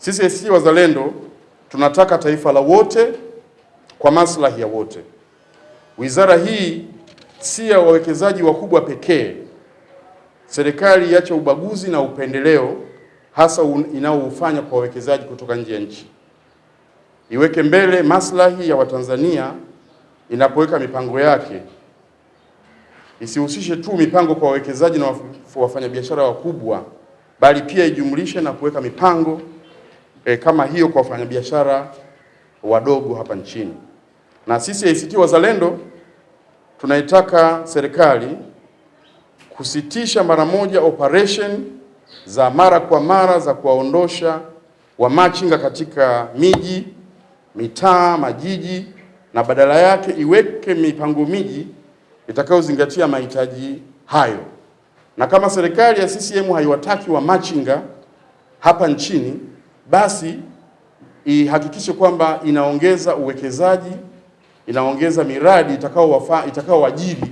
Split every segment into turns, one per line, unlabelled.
Sisi ACT Wazalendo tunataka taifa la wote kwa maslahi ya wote. Wizara hii si ya wawekezaji wakubwa pekee. Serikali iache ubaguzi na upendeleo hasa inaoufanya kwa wawekezaji kutoka nje ya nchi, iweke mbele maslahi ya Watanzania inapoweka mipango yake, isihusishe tu mipango kwa wawekezaji na wafanyabiashara wakubwa, bali pia ijumlishe na kuweka mipango e, kama hiyo kwa wafanyabiashara wadogo hapa nchini. Na sisi ACT Wazalendo tunaitaka serikali kusitisha mara moja operation za mara kwa mara za kuwaondosha wamachinga katika miji, mitaa, majiji na badala yake iweke mipango miji itakayozingatia mahitaji hayo. Na kama serikali ya CCM haiwataki wamachinga hapa nchini, basi ihakikishe kwamba inaongeza uwekezaji, inaongeza miradi itakao itakaowajiri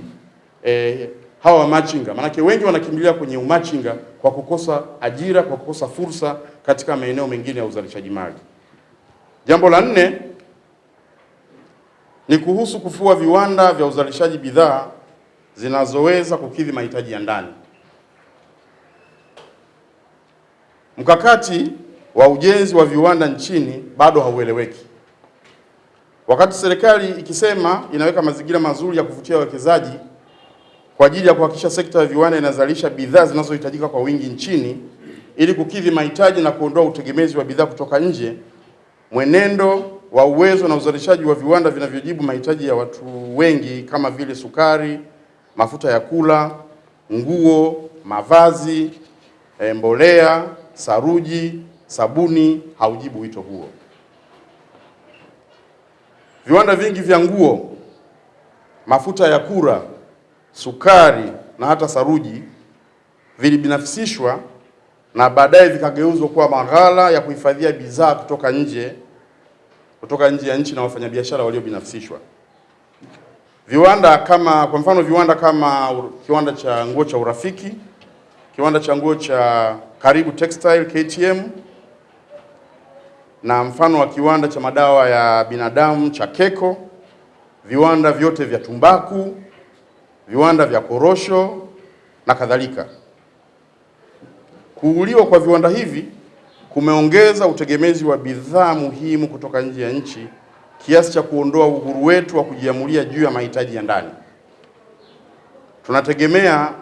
eh, hawa wamachinga, maanake wengi wanakimbilia kwenye umachinga kwa kukosa ajira, kwa kukosa fursa katika maeneo mengine ya uzalishaji mali. Jambo la nne ni kuhusu kufua viwanda vya uzalishaji bidhaa zinazoweza kukidhi mahitaji ya ndani. Mkakati wa ujenzi wa viwanda nchini bado haueleweki. Wakati serikali ikisema inaweka mazingira mazuri ya kuvutia wawekezaji kwa ajili ya kuhakikisha sekta ya viwanda inazalisha bidhaa zinazohitajika kwa wingi nchini ili kukidhi mahitaji na kuondoa utegemezi wa bidhaa kutoka nje, mwenendo wa uwezo na uzalishaji wa viwanda vinavyojibu mahitaji ya watu wengi kama vile sukari, mafuta ya kula, nguo, mavazi, mbolea, saruji, sabuni haujibu wito huo. Viwanda vingi vya nguo, mafuta ya kura, sukari na hata saruji vilibinafsishwa na baadaye vikageuzwa kuwa maghala ya kuhifadhia bidhaa kutoka nje kutoka nje ya nchi na wafanyabiashara waliobinafsishwa. Viwanda kama kwa mfano viwanda kama kiwanda cha nguo cha Urafiki, kiwanda cha nguo cha Karibu Textile KTM, na mfano wa kiwanda cha madawa ya binadamu cha Keko, viwanda vyote vya tumbaku, viwanda vya korosho na kadhalika. Kuuliwa kwa viwanda hivi kumeongeza utegemezi wa bidhaa muhimu kutoka nje ya nchi kiasi cha kuondoa uhuru wetu wa kujiamulia juu ya mahitaji ya ndani. Tunategemea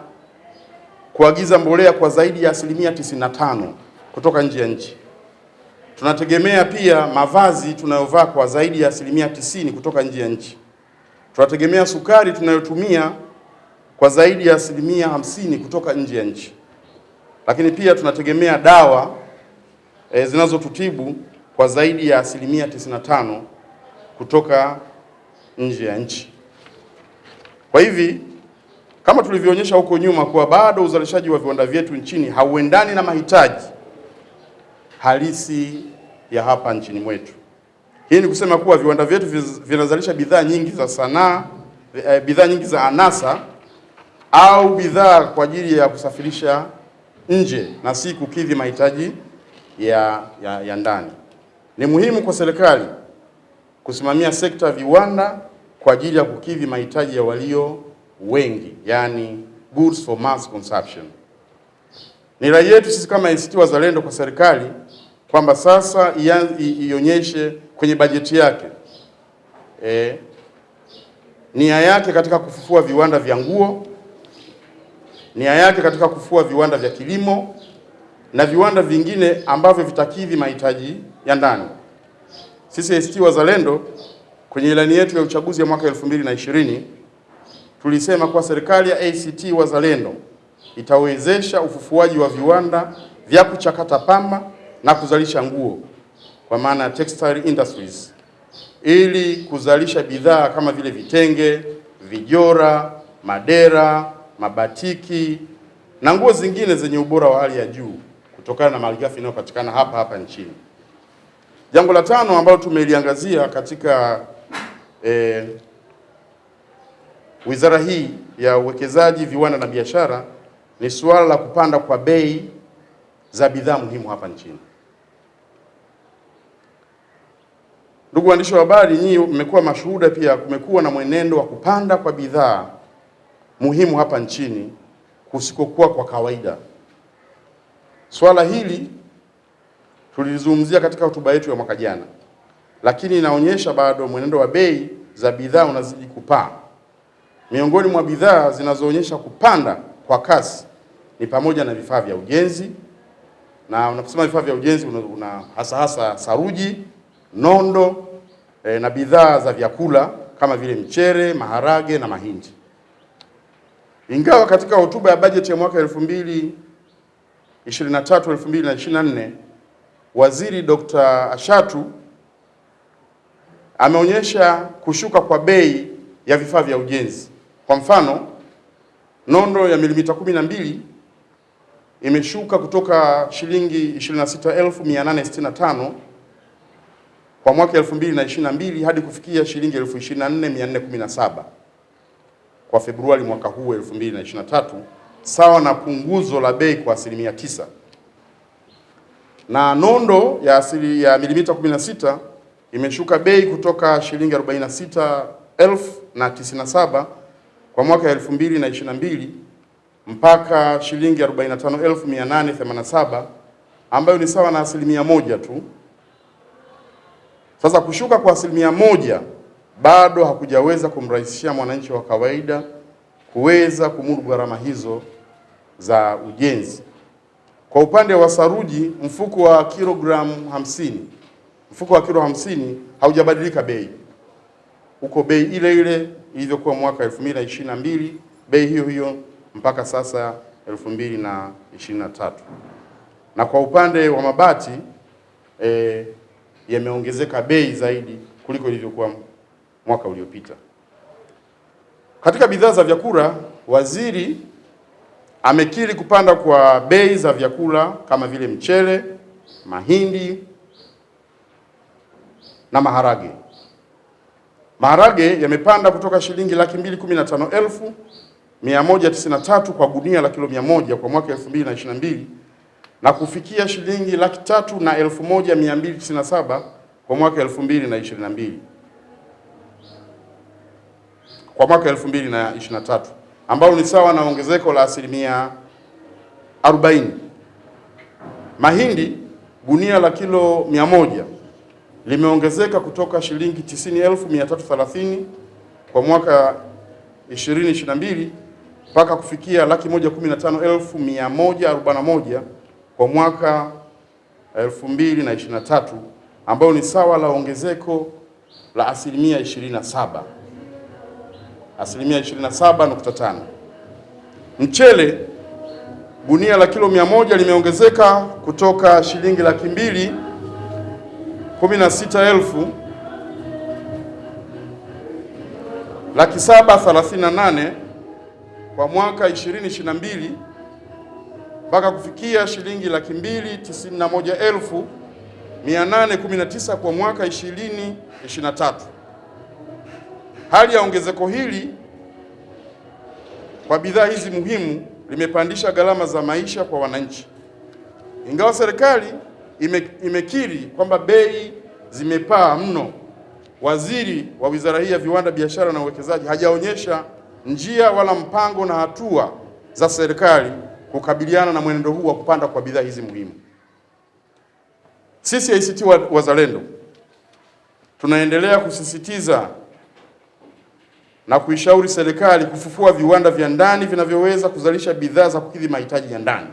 kuagiza mbolea kwa zaidi ya asilimia 95 kutoka nje ya nchi. Tunategemea pia mavazi tunayovaa kwa zaidi ya asilimia tisini kutoka nje ya nchi. Tunategemea sukari tunayotumia kwa zaidi ya asilimia hamsini kutoka nje ya nchi, lakini pia tunategemea dawa e, zinazotutibu kwa zaidi ya asilimia 95 kutoka nje ya nchi. Kwa hivi kama tulivyoonyesha huko nyuma kuwa bado uzalishaji wa viwanda vyetu nchini hauendani na mahitaji halisi ya hapa nchini mwetu. Hii ni kusema kuwa viwanda vyetu vinazalisha bidhaa nyingi za sanaa, e, bidhaa nyingi za anasa au bidhaa kwa ajili ya kusafirisha nje na si kukidhi mahitaji ya, ya, ya ndani. Ni muhimu kwa serikali kusimamia sekta ya viwanda kwa ajili ya kukidhi mahitaji ya walio wengi, yani goods for mass consumption. Ni rai yetu sisi kama ACT Wazalendo kwa serikali kwamba sasa ionyeshe kwenye bajeti yake e, nia yake katika kufufua viwanda vya nguo, nia yake katika kufufua viwanda vya kilimo na viwanda vingine ambavyo vitakidhi mahitaji ya ndani. Sisi ACT Wazalendo kwenye ilani yetu ya uchaguzi ya mwaka 2020 tulisema kuwa serikali ya ACT Wazalendo itawezesha ufufuaji wa viwanda vya kuchakata pamba na kuzalisha nguo kwa maana textile industries ili kuzalisha bidhaa kama vile vitenge, vijora, madera, mabatiki na nguo zingine zenye ubora wa hali ya juu kutokana na malighafi inayopatikana hapa hapa nchini. Jambo la tano ambalo tumeliangazia katika eh, wizara hii ya uwekezaji, viwanda na biashara ni suala la kupanda kwa bei za bidhaa muhimu hapa nchini. Ndugu waandishi wa habari, nyinyi mmekuwa mashuhuda pia, kumekuwa na mwenendo wa kupanda kwa bidhaa muhimu hapa nchini kusikokuwa kwa kawaida. Swala hili tulizungumzia katika hotuba yetu ya mwaka jana, lakini inaonyesha bado mwenendo wa bei za bidhaa unazidi kupaa. Miongoni mwa bidhaa zinazoonyesha kupanda kwa kasi ni pamoja na vifaa vya ujenzi, na unaposema vifaa vya ujenzi una, una hasa hasa saruji, nondo e, na bidhaa za vyakula kama vile mchere, maharage na mahindi. Ingawa katika hotuba ya bajeti ya mwaka 2023 2024 Waziri Dr. Ashatu ameonyesha kushuka kwa bei ya vifaa vya ujenzi. Kwa mfano, nondo ya milimita 12 imeshuka kutoka shilingi 26865 kwa mwaka 2022 hadi kufikia shilingi 24417 kwa Februari mwaka huu 2023, sawa na punguzo la bei kwa asilimia tisa. Na nondo ya asili ya milimita 16 imeshuka bei kutoka shilingi 46097 kwa mwaka 2022 mpaka shilingi 45887 ambayo ni sawa na asilimia moja tu. Sasa kushuka kwa asilimia moja bado hakujaweza kumrahisishia mwananchi wa kawaida kuweza kumudu gharama hizo za ujenzi. Kwa upande wa saruji, mfuko wa kilogramu hamsini, mfuko wa kilo hamsini haujabadilika bei, uko bei ile ile ilivyokuwa mwaka 2022, bei hiyo hiyo mpaka sasa 2023. Na kwa upande wa mabati e, yameongezeka bei zaidi kuliko ilivyokuwa mwaka uliopita. Katika bidhaa za vyakula, waziri amekiri kupanda kwa bei za vyakula kama vile mchele, mahindi na maharage. Maharage yamepanda kutoka shilingi laki mbili kumi na tano elfu mia moja tisini na tatu kwa gunia la kilo mia moja kwa mwaka 2022 na kufikia shilingi laki tatu na elfu moja mia mbili tisini na saba kwa mwaka 2022 kwa mwaka 2023 ambalo ni sawa na ongezeko la asilimia 40. Mahindi gunia la kilo 100 limeongezeka kutoka shilingi 90,330 kwa mwaka 2022 mpaka kufikia laki moja kumi na tano elfu mia moja arobaini na moja kwa mwaka 2023 ambayo ni sawa la ongezeko la asilimia 27 asilimia 27.5. Mchele gunia la kilo mia moja limeongezeka kutoka shilingi laki mbili kumi na sita elfu laki saba thelathini na nane kwa mwaka 2022 mpaka kufikia shilingi laki mbili tisini na moja elfu mia nane kumi na tisa kwa mwaka 2023. Hali ya ongezeko hili kwa bidhaa hizi muhimu limepandisha gharama za maisha kwa wananchi. Ingawa serikali ime, imekiri kwamba bei zimepaa mno, waziri wa wizara hii ya viwanda, biashara na uwekezaji hajaonyesha njia wala mpango na hatua za serikali kukabiliana na mwenendo huu wa kupanda kwa bidhaa hizi muhimu. Sisi ACT Wazalendo tunaendelea kusisitiza na kuishauri serikali kufufua viwanda vya ndani vinavyoweza kuzalisha bidhaa za kukidhi mahitaji ya ndani.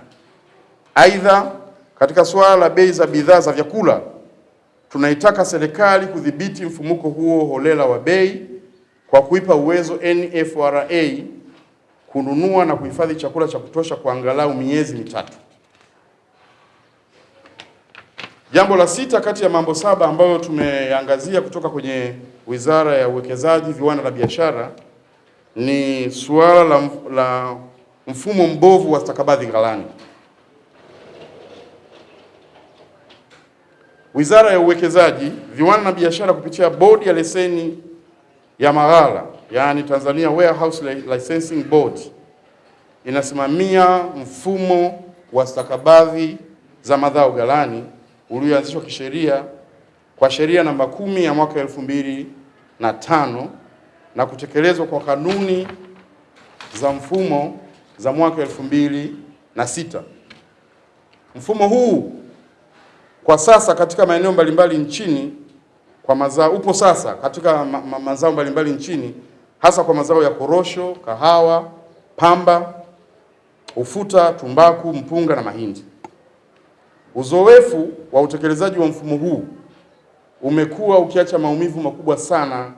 Aidha, katika suala la bei za bidhaa za vyakula, tunaitaka serikali kudhibiti mfumuko huo holela wa bei kwa kuipa uwezo NFRA kununua na kuhifadhi chakula cha kutosha kwa angalau miezi mitatu. Jambo la sita kati ya mambo saba ambayo tumeangazia kutoka kwenye Wizara ya Uwekezaji, Viwanda na Biashara ni suala la, la mfumo mbovu wa stakabadhi ghalani. Wizara ya Uwekezaji, Viwanda na Biashara kupitia Bodi ya Leseni ya Maghala, yaani Tanzania Warehouse Licensing Board inasimamia mfumo wa stakabadhi za madhao ghalani ulioanzishwa kisheria kwa sheria namba kumi ya mwaka elfu mbili na tano na kutekelezwa kwa kanuni za mfumo za mwaka elfu mbili na sita. Mfumo huu kwa sasa katika maeneo mbalimbali nchini kwa mazao upo sasa katika ma ma mazao mbalimbali nchini hasa kwa mazao ya korosho, kahawa, pamba, ufuta, tumbaku, mpunga na mahindi. Uzoefu wa utekelezaji wa mfumo huu umekuwa ukiacha maumivu makubwa sana